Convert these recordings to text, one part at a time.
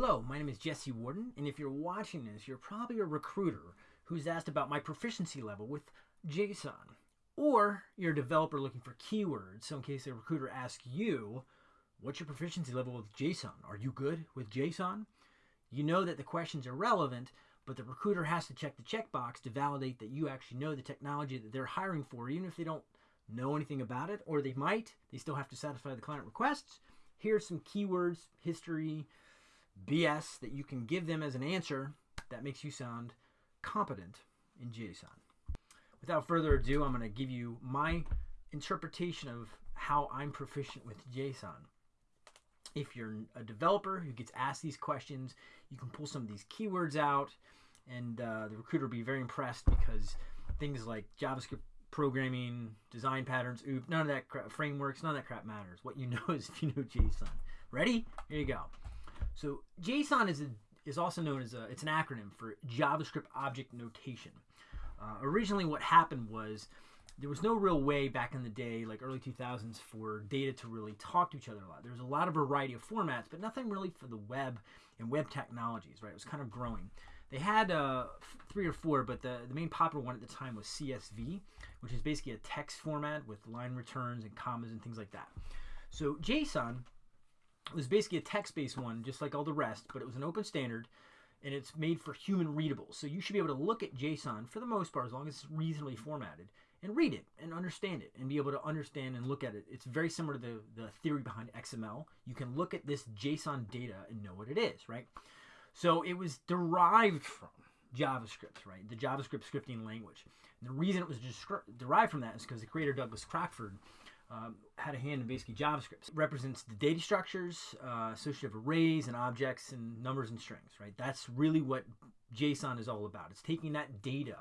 Hello, my name is Jesse Warden, and if you're watching this, you're probably a recruiter who's asked about my proficiency level with JSON. Or you're a developer looking for keywords, so in case a recruiter asks you, what's your proficiency level with JSON? Are you good with JSON? You know that the questions are relevant, but the recruiter has to check the checkbox to validate that you actually know the technology that they're hiring for, even if they don't know anything about it, or they might. They still have to satisfy the client requests. Here's some keywords, history, BS that you can give them as an answer that makes you sound competent in JSON. Without further ado, I'm going to give you my interpretation of how I'm proficient with JSON. If you're a developer who gets asked these questions, you can pull some of these keywords out, and uh, the recruiter will be very impressed because things like JavaScript programming, design patterns, oop, none of that crap, frameworks, none of that crap matters. What you know is if you know JSON. Ready? Here you go. So JSON is a, is also known as a it's an acronym for JavaScript Object Notation. Uh, originally, what happened was there was no real way back in the day, like early 2000s, for data to really talk to each other a lot. There was a lot of variety of formats, but nothing really for the web and web technologies, right? It was kind of growing. They had uh, three or four, but the, the main popular one at the time was CSV, which is basically a text format with line returns and commas and things like that. So JSON it was basically a text-based one, just like all the rest, but it was an open standard, and it's made for human readable. So you should be able to look at JSON for the most part, as long as it's reasonably formatted, and read it and understand it and be able to understand and look at it. It's very similar to the, the theory behind XML. You can look at this JSON data and know what it is, right? So it was derived from JavaScript, right? The JavaScript scripting language. And the reason it was derived from that is because the creator Douglas Crockford um, had a hand in basically JavaScript. It represents the data structures, uh, associative arrays and objects and numbers and strings, right? That's really what JSON is all about. It's taking that data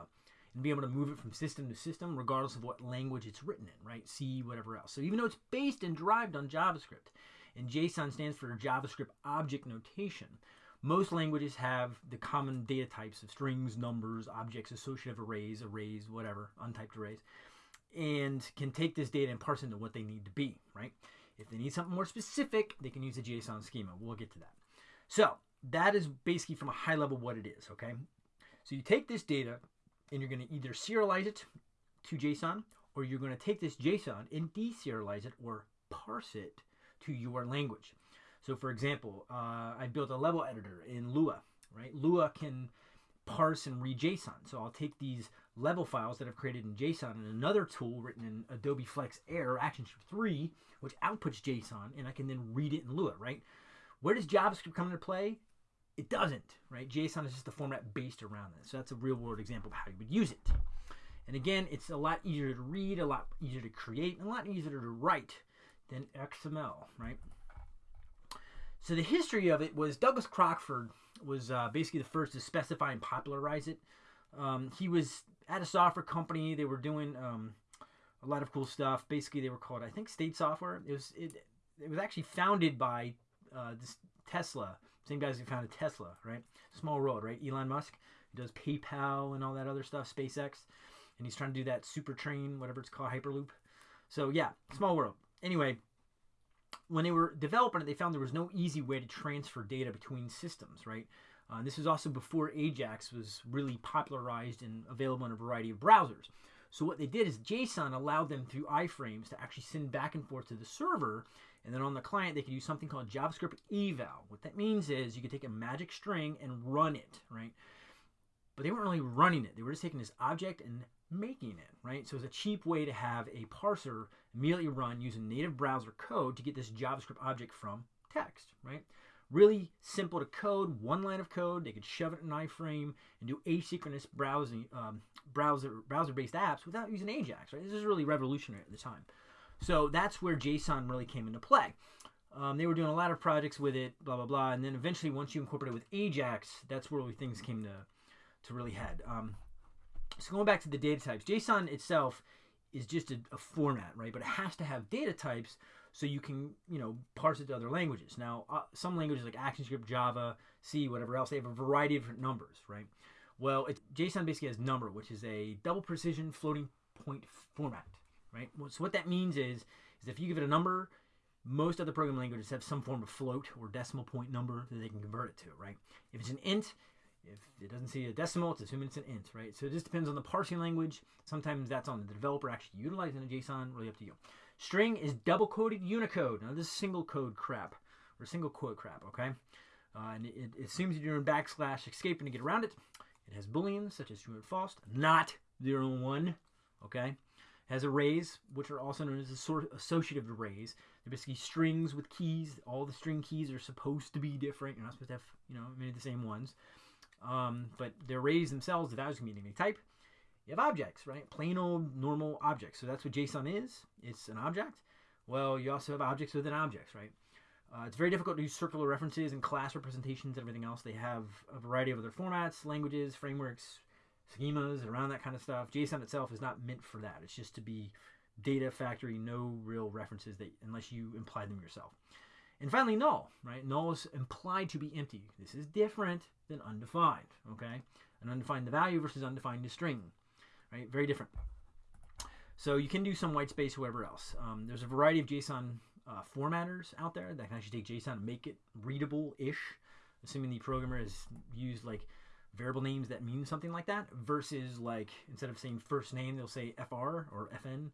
and being able to move it from system to system regardless of what language it's written in, right? C, whatever else. So even though it's based and derived on JavaScript, and JSON stands for JavaScript Object Notation, most languages have the common data types of strings, numbers, objects, associative arrays, arrays, whatever, untyped arrays and can take this data and parse into what they need to be, right? If they need something more specific, they can use the JSON schema. We'll get to that. So that is basically from a high level what it is, okay? So you take this data and you're going to either serialize it to JSON or you're going to take this JSON and deserialize it or parse it to your language. So for example, uh, I built a level editor in Lua, right? Lua can parse and read JSON. So I'll take these level files that I've created in JSON and another tool written in Adobe Flex Air ActionScript 3, which outputs JSON, and I can then read it in Lua, right? Where does JavaScript come into play? It doesn't, right? JSON is just a format based around that. So that's a real world example of how you would use it. And again, it's a lot easier to read, a lot easier to create, and a lot easier to write than XML, right? So the history of it was Douglas Crockford was uh, basically the first to specify and popularize it. Um, he was at a software company. They were doing um, a lot of cool stuff. Basically, they were called I think State Software. It was it, it was actually founded by uh, this Tesla, same guys who founded Tesla, right? Small world, right? Elon Musk, does PayPal and all that other stuff, SpaceX, and he's trying to do that super train, whatever it's called, Hyperloop. So yeah, small world. Anyway, when they were developing it, they found there was no easy way to transfer data between systems, right? Uh, this was also before Ajax was really popularized and available in a variety of browsers. So what they did is JSON allowed them through iframes to actually send back and forth to the server, and then on the client they could use something called JavaScript eval. What that means is you could take a magic string and run it, right? But they weren't really running it. They were just taking this object and making it, right? So it's a cheap way to have a parser immediately run using native browser code to get this JavaScript object from text, right? Really simple to code, one line of code. They could shove it in an iframe and do asynchronous browsing, um, browser browser-based apps without using Ajax, right? This is really revolutionary at the time. So that's where JSON really came into play. Um, they were doing a lot of projects with it, blah blah blah, and then eventually, once you incorporate it with Ajax, that's where things came to to really head. Um, so going back to the data types, JSON itself is just a, a, format, right? But it has to have data types so you can, you know, parse it to other languages. Now, uh, some languages like ActionScript, Java, C, whatever else, they have a variety of different numbers, right? Well, JSON basically has number, which is a double precision floating point format, right? So what that means is, is if you give it a number, Most other programming languages have some form of float or decimal point number that they can convert it to, right? If it's an int, if it doesn't see a decimal, it's assuming it's an int, right? So it just depends on the parsing language. Sometimes that's on the developer actually utilizing a JSON, really up to you. String is double quoted Unicode. Now this is single code crap, or single quote crap, okay? Uh, and it, it assumes you're doing backslash escaping to get around it. It has booleans such as true and false, not zero and one, okay? It has arrays, which are also known as associative arrays. They're basically strings with keys. All the string keys are supposed to be different. You're not supposed to have, you know, many of the same ones. Um, but the arrays themselves, the values can be any type. You have objects, right? Plain old normal objects. So that's what JSON is. It's an object. Well, you also have objects within objects, right? Uh, it's very difficult to use circular references and class representations and everything else. They have a variety of other formats, languages, frameworks, schemas, around that kind of stuff. JSON itself is not meant for that. It's just to be data factory, no real references that unless you imply them yourself. And finally, null, right? Null is implied to be empty. This is different than undefined, okay? An undefined the value versus undefined the string, right? Very different. So you can do some white space, whoever else. Um, there's a variety of JSON uh, formatters out there that can actually take JSON and make it readable-ish, assuming the programmer has used like variable names that mean something like that, versus like instead of saying first name, they'll say FR or FN.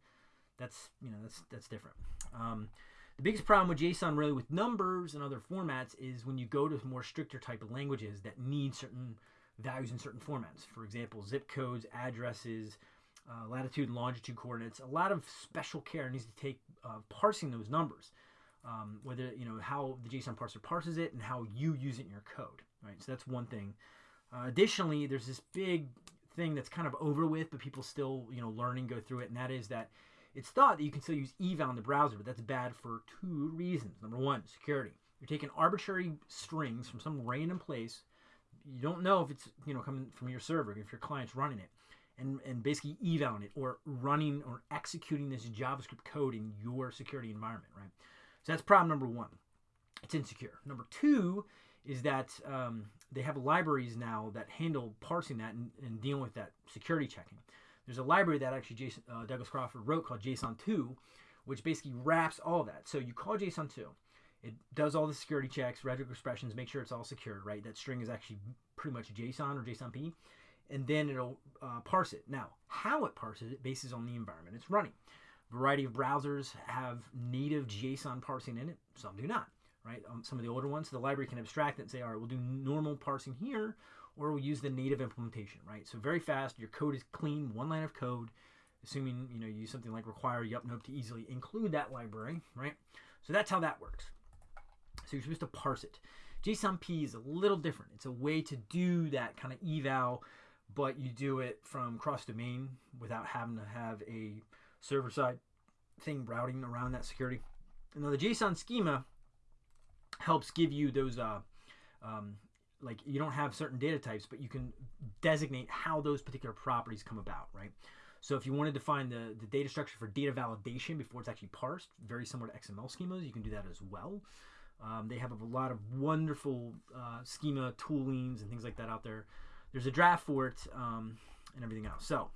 That's you know that's that's different. Um, the biggest problem with JSON, really, with numbers and other formats, is when you go to more stricter type of languages that need certain values in certain formats. For example, zip codes, addresses, uh, latitude and longitude coordinates. A lot of special care needs to take uh, parsing those numbers. Um, whether you know how the JSON parser parses it and how you use it in your code, right? So that's one thing. Uh, additionally, there's this big thing that's kind of over with, but people still you know learning go through it, and that is that it's thought that you can still use eval in the browser, but that's bad for two reasons. Number one, security. You're taking arbitrary strings from some random place. You don't know if it's you know coming from your server, if your client's running it, and and basically evaling it or running or executing this JavaScript code in your security environment, right? So that's problem number one. It's insecure. Number two is that um, they have libraries now that handle parsing that and, and dealing with that security checking. There's a library that actually Jason, uh, Douglas Crockford wrote called JSON2, which basically wraps all that. So you call JSON2, it does all the security checks, regex expressions, make sure it's all secure, right? That string is actually pretty much JSON or JSONP, and then it'll uh, parse it. Now, how it parses it bases on the environment it's running. A variety of browsers have native JSON parsing in it, some do not, right? Um, some of the older ones, the library can abstract it and say, all right, we'll do normal parsing here, or we'll use the native implementation, right? So very fast, your code is clean, one line of code, assuming you know you use something like require yepnope to easily include that library, right? So that's how that works. So you're supposed to parse it. JSONP is a little different. It's a way to do that kind of eval, but you do it from cross-domain without having to have a server-side thing routing around that security. Now the JSON schema helps give you those uh, um, like you don't have certain data types, but you can designate how those particular properties come about, right? So if you want to define the, the data structure for data validation before it's actually parsed, very similar to XML schemas, you can do that as well. Um, they have a lot of wonderful uh, schema toolings and things like that out there. There's a draft for it um, and everything else. So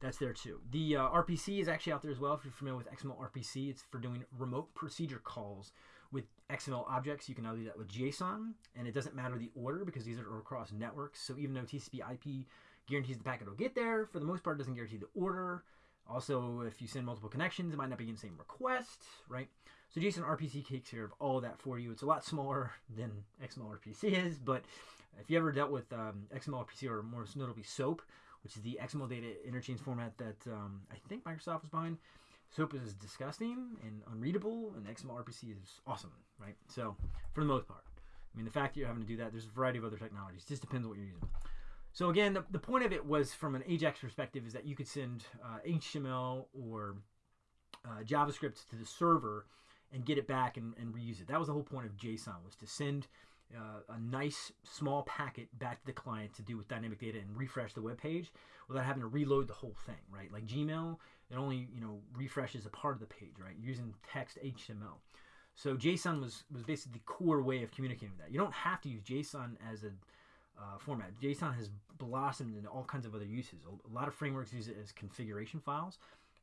that's there too. The uh, RPC is actually out there as well. If you're familiar with XML RPC, it's for doing remote procedure calls with XML objects, you can now do that with JSON, and it doesn't matter the order because these are across networks. So even though TCP IP guarantees the packet will get there, for the most part, it doesn't guarantee the order. Also, if you send multiple connections, it might not be in the same request, right? So JSON RPC takes care of all that for you. It's a lot smaller than XML RPC is, but if you ever dealt with um, XML RPC or more notably SOAP, which is the XML data interchange format that um, I think Microsoft was behind, SOAP is disgusting and unreadable, and XML RPC is awesome, right? So, for the most part, I mean, the fact that you're having to do that, there's a variety of other technologies. It just depends on what you're using. So again, the, the point of it was from an AJAX perspective is that you could send uh, HTML or uh, JavaScript to the server and get it back and, and, reuse it. That was the whole point of JSON was to send uh, a nice small packet back to the client to do with dynamic data and refresh the web page without having to reload the whole thing, right? Like Gmail, it only you know refreshes a part of the page, right? Using text HTML. So JSON was was basically the core way of communicating with that. You don't have to use JSON as a uh, format. JSON has blossomed into all kinds of other uses. A lot of frameworks use it as configuration files.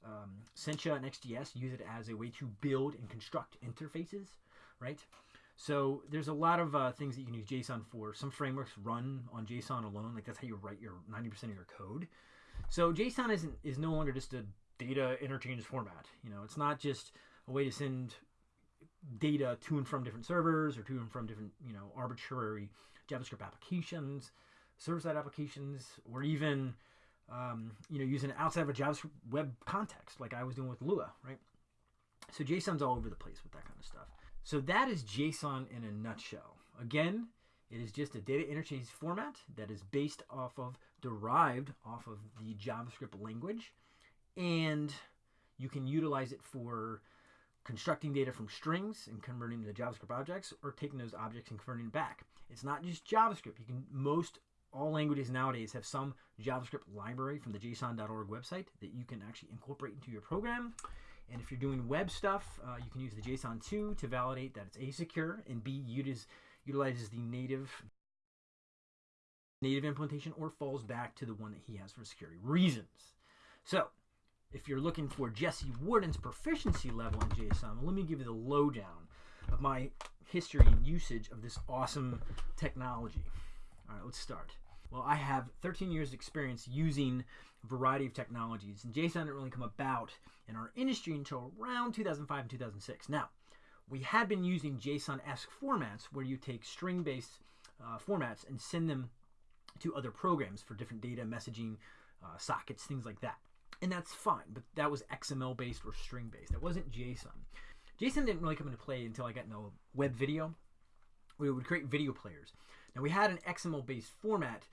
um, Sencha and Ext JS use it as a way to build and construct interfaces, right? So there's a lot of uh, things that you can use JSON for. Some frameworks run on JSON alone, like that's how you write your 90% of your code. So JSON isn't is no longer just a data interchange format. You know, it's not just a way to send data to and from different servers or to and from different you know arbitrary JavaScript applications, server-side applications, or even um, you know using it outside of a JavaScript web context, like I was doing with Lua, right? So JSON's all over the place with that kind of stuff. So that is JSON in a nutshell. Again, it is just a data interchange format that is based off of, derived off of the JavaScript language, and you can utilize it for constructing data from strings and converting them to JavaScript objects, or taking those objects and converting back. It's not just JavaScript. You can most all languages nowadays have some JavaScript library from the JSON.org website that you can actually incorporate into your program. And if you're doing web stuff, uh, you can use the JSON2 to validate that it's A secure and B utilizes, utilizes the native native implementation or falls back to the one that he has for security reasons. So if you're looking for Jesse Warden's proficiency level in JSON, let me give you the lowdown of my history and usage of this awesome technology. All right, let's start. Well, I have 13 years experience using a variety of technologies, and JSON didn't really come about in our industry until around 2005 and 2006. Now, we had been using JSON-esque formats where you take string-based uh, formats and send them to other programs for different data messaging, uh, sockets, things like that. And that's fine, but that was XML based or string based. That wasn't JSON. JSON didn't really come into play until I got into web video. We would create video players. Now we had an XML based format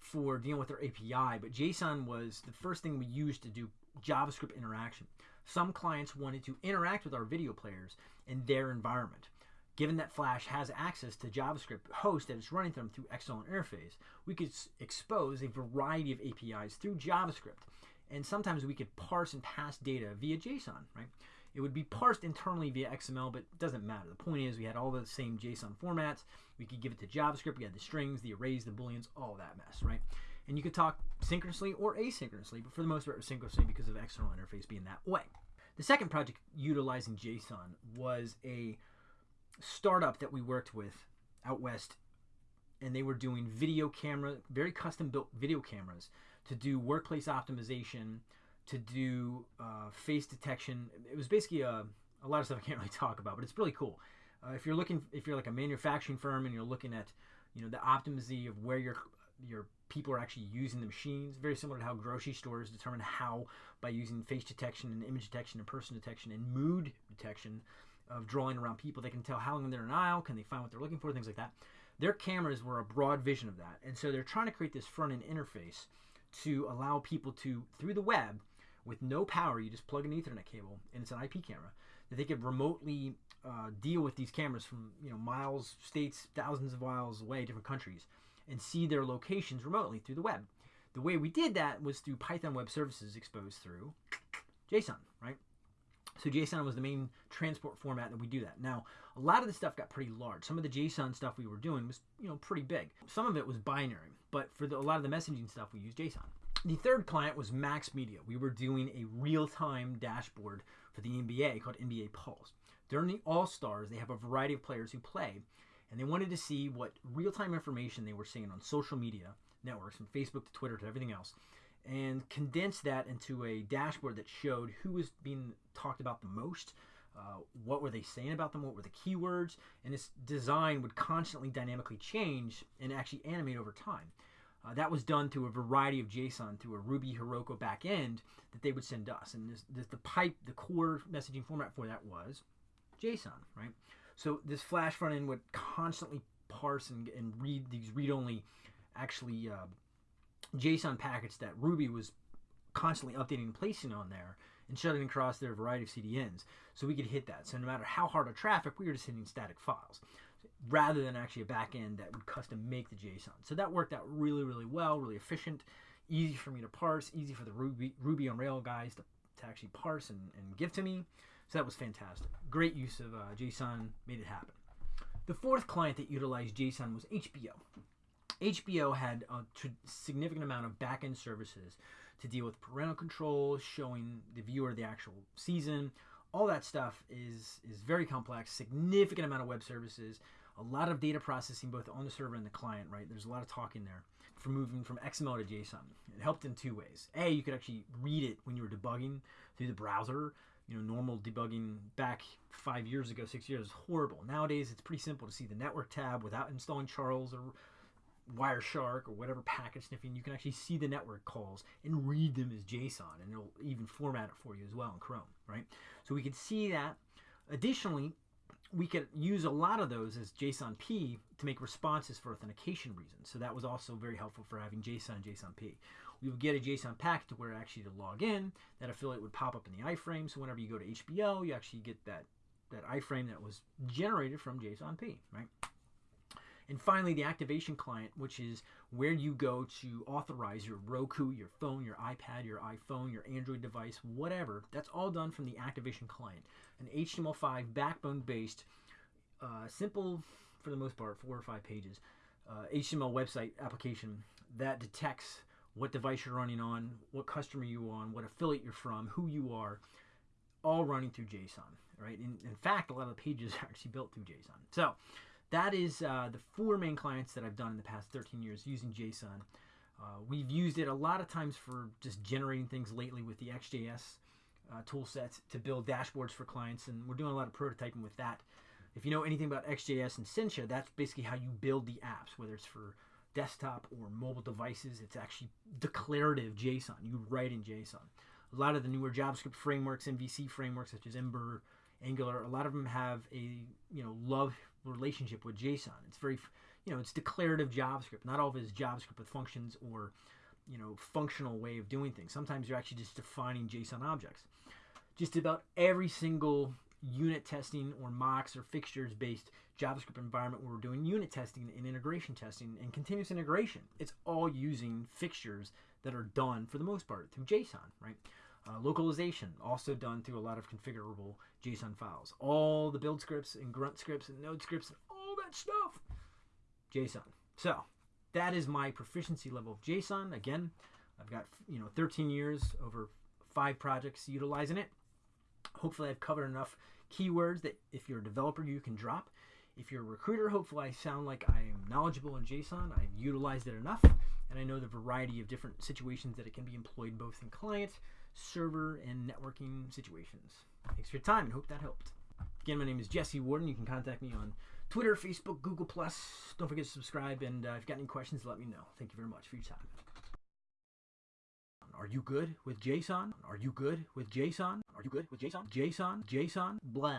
for dealing with our API, but JSON was the first thing we used to do JavaScript interaction. Some clients wanted to interact with our video players in their environment. Given that Flash has access to JavaScript host that is running them through external interface, we could expose a variety of APIs through JavaScript. And sometimes we could parse and pass data via JSON, right? It would be parsed internally via XML, but it doesn't matter. The point is we had all the same JSON formats. We could give it to JavaScript. We had the strings, the arrays, the booleans, all that mess, right? And you could talk synchronously or asynchronously, but for the most part, synchronously because of external interface being that way. The second project utilizing JSON was a startup that we worked with out west, and they were doing video camera, very custom built video cameras to do workplace optimization, to do uh, face detection. It was basically a, a lot of stuff I can't really talk about, but it's really cool. Uh, if you're looking, if you're like a manufacturing firm and you're looking at, you know, the optimization of where your your people are actually using the machines, very similar to how grocery stores determine how by using face detection and image detection and person detection and mood detection of drawing around people. They can tell how long they're in an aisle, can they find what they're looking for, things like that. Their cameras were a broad vision of that. And so they're trying to create this front end interface to allow people to, through the web, with no power, you just plug an Ethernet cable, and it's an IP camera, that they could remotely uh, deal with these cameras from you know miles, states, thousands of miles away, different countries, and see their locations remotely through the web. The way we did that was through Python Web Services exposed through JSON? So JSON was the main transport format that we do that. Now, a lot of the stuff got pretty large. Some of the JSON stuff we were doing was, you know, pretty big. Some of it was binary, but for the, a lot of the messaging stuff, we used JSON. The third client was Max Media. We were doing a real-time dashboard for the NBA called NBA Pulse. During the All-Stars, they have a variety of players who play, and they wanted to see what real-time information they were seeing on social media networks, from Facebook to Twitter to everything else, and condense that into a dashboard that showed who was being talked about the most, uh, what were they saying about them, what were the keywords, and this design would constantly dynamically change and actually animate over time. Uh, that was done through a variety of JSON through a Ruby Heroku backend that they would send us. And this, this, the pipe, the core messaging format for that was JSON, right? So this Flash front end would constantly parse and, and read these read-only, actually uh, JSON packets that Ruby was constantly updating and placing on there and shutting across their variety of CDNs. So we could hit that. So no matter how hard our traffic, we were just hitting static files rather than actually a backend that would custom make the JSON. So that worked out really, really well, really efficient, easy for me to parse, easy for the Ruby, Ruby on Rail guys to, to actually parse and, and give to me. So that was fantastic. Great use of uh, JSON, made it happen. The fourth client that utilized JSON was HBO. HBO had a significant amount of back-end services to deal with parental controls, showing the viewer the actual season. All that stuff is is very complex. Significant amount of web services, a lot of data processing both on the server and the client. Right, there's a lot of talk in there for moving from XML to JSON. It helped in two ways. A, you could actually read it when you were debugging through the browser. You know, normal debugging back five years ago, six years, horrible. Nowadays, it's pretty simple to see the network tab without installing Charles or Wireshark or whatever packet sniffing, you can actually see the network calls and read them as JSON, and it'll even format it for you as well in Chrome, right? So we could see that. Additionally, we could use a lot of those as JSON-P to make responses for authentication reasons. So that was also very helpful for having JSON and JSON-P. We would get a JSON packet to where actually to log in, that affiliate would pop up in the iframe. So whenever you go to HBO, you actually get that, that iframe that was generated from JSON-P, right? And finally, the activation client, which is where you go to authorize your Roku, your phone, your iPad, your iPhone, your Android device, whatever. That's all done from the activation client, an HTML5 backbone based, uh, simple for the most part, four or five pages, uh, HTML website application that detects what device you're running on, what customer you're on, what affiliate you're from, who you are, all running through JSON, right? In, in fact, a lot of the pages are actually built through JSON. So that is uh, the four main clients that I've done in the past 13 years using JSON. Uh, we've used it a lot of times for just generating things lately with the Ext JS uh, tool sets to build dashboards for clients, and we're doing a lot of prototyping with that. If you know anything about Ext JS and Sencha, that's basically how you build the apps, whether it's for desktop or mobile devices. It's actually declarative JSON. You write in JSON. A lot of the newer JavaScript frameworks, MVC frameworks such as Ember, Angular, a lot of them have a you know love relationship with JSON. It's very, you know, it's declarative JavaScript. Not all of it is JavaScript with functions or, you know, functional way of doing things. Sometimes you're actually just defining JSON objects. Just about every single unit testing or mocks or fixtures based JavaScript environment where we're doing unit testing and integration testing and continuous integration, it's all using fixtures that are done for the most part through JSON, right? Uh, localization, also done through a lot of configurable JSON files. All the build scripts and grunt scripts and node scripts and all that stuff, JSON. So that is my proficiency level of JSON. Again, I've got you know 13 years over five projects utilizing it. Hopefully, I've covered enough keywords that if you're a developer, you can drop. If you're a recruiter, hopefully I sound like I am knowledgeable in JSON. I've utilized it enough, and I know the variety of different situations that it can be employed both in client, server, and networking situations. Thanks for your time and hope that helped. Again, my name is Jesse Warden. You can contact me on Twitter, Facebook, Google Plus. Don't forget to subscribe, and uh, if you've got any questions, let me know. Thank you very much for your time. Are you good with JSON? Are you good with JSON? Are you good with JSON? JSON? JSON? Blah.